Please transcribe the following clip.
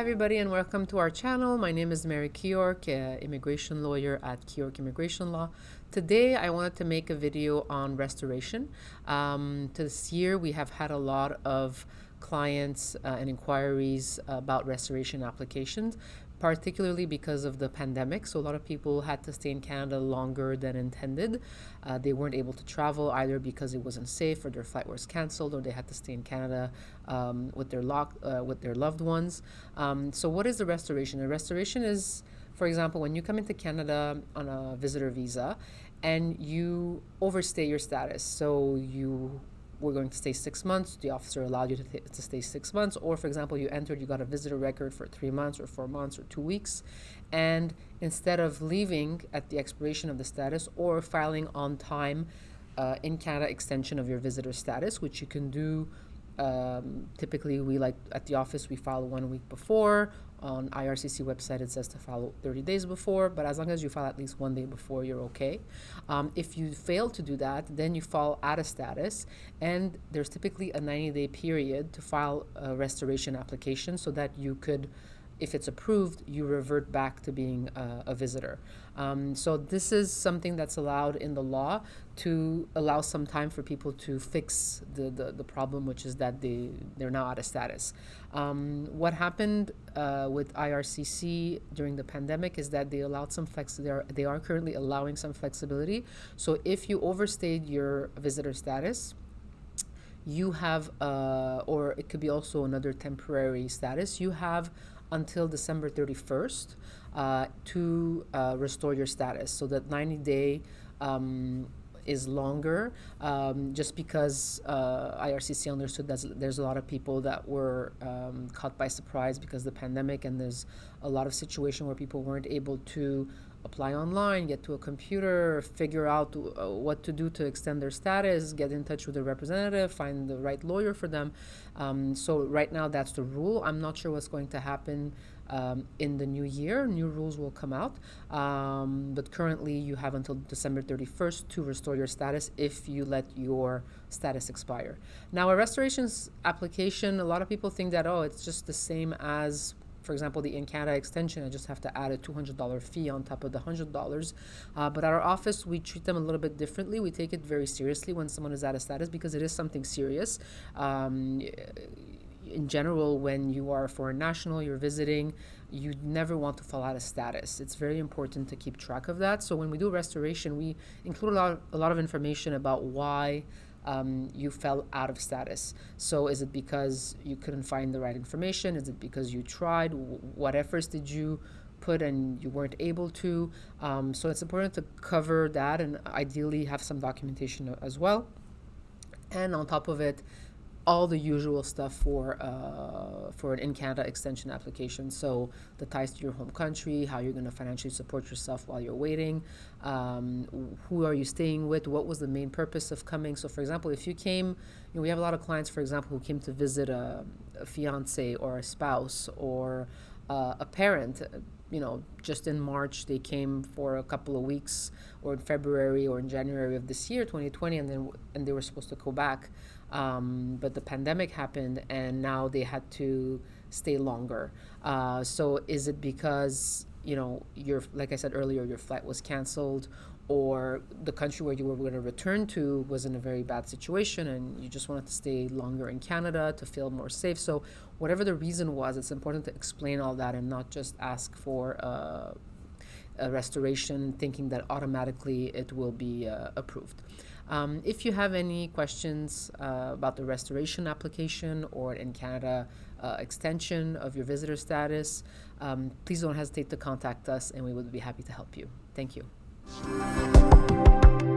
Hi everybody and welcome to our channel. My name is Mary Keyork, uh, immigration lawyer at Keyork Immigration Law. Today I wanted to make a video on restoration. Um, this year we have had a lot of clients uh, and inquiries about restoration applications particularly because of the pandemic. So a lot of people had to stay in Canada longer than intended. Uh, they weren't able to travel either because it wasn't safe or their flight was canceled or they had to stay in Canada um, with their lock, uh, with their loved ones. Um, so what is the restoration? The restoration is, for example, when you come into Canada on a visitor visa and you overstay your status. So you we're going to stay six months. The officer allowed you to, to stay six months. Or, for example, you entered, you got a visitor record for three months or four months or two weeks. And instead of leaving at the expiration of the status or filing on time uh, in Canada extension of your visitor status, which you can do um, typically, we like at the office, we file one week before. On IRCC website, it says to follow 30 days before, but as long as you file at least one day before, you're okay. Um, if you fail to do that, then you fall out of status, and there's typically a 90 day period to file a restoration application so that you could if it's approved, you revert back to being a, a visitor. Um, so this is something that's allowed in the law to allow some time for people to fix the, the, the problem, which is that they, they're now out of status. Um, what happened uh, with IRCC during the pandemic is that they allowed some flex, they are, they are currently allowing some flexibility. So if you overstayed your visitor status, you have, uh, or it could be also another temporary status, you have until December 31st uh, to uh, restore your status. So that 90 day um, is longer um, just because uh, IRCC understood that there's a lot of people that were um, caught by surprise because the pandemic and there's a lot of situation where people weren't able to apply online, get to a computer, figure out uh, what to do to extend their status, get in touch with a representative, find the right lawyer for them. Um, so right now that's the rule. I'm not sure what's going to happen um, in the new year. New rules will come out, um, but currently you have until December 31st to restore your status if you let your status expire. Now a restorations application, a lot of people think that, oh, it's just the same as for example, the in Canada extension, I just have to add a $200 fee on top of the $100. Uh, but at our office, we treat them a little bit differently. We take it very seriously when someone is out of status because it is something serious. Um, in general, when you are a foreign national, you're visiting, you never want to fall out of status. It's very important to keep track of that. So when we do restoration, we include a lot, a lot of information about why um, you fell out of status. So is it because you couldn't find the right information? Is it because you tried? What efforts did you put and you weren't able to? Um, so it's important to cover that and ideally have some documentation as well. And on top of it, all the usual stuff for uh, for an in Canada extension application. So the ties to your home country, how you're going to financially support yourself while you're waiting, um, who are you staying with, what was the main purpose of coming. So for example, if you came, you know, we have a lot of clients, for example, who came to visit a, a fiance or a spouse or uh, a parent you know, just in March, they came for a couple of weeks, or in February or in January of this year, 2020, and then and they were supposed to go back, um, but the pandemic happened, and now they had to stay longer. Uh, so is it because you know your like I said earlier, your flight was canceled, or the country where you were going to return to was in a very bad situation and you just wanted to stay longer in Canada to feel more safe. So whatever the reason was, it's important to explain all that and not just ask for uh, a restoration thinking that automatically it will be uh, approved. Um, if you have any questions uh, about the restoration application or in Canada uh, extension of your visitor status, um, please don't hesitate to contact us and we would be happy to help you. Thank you. Música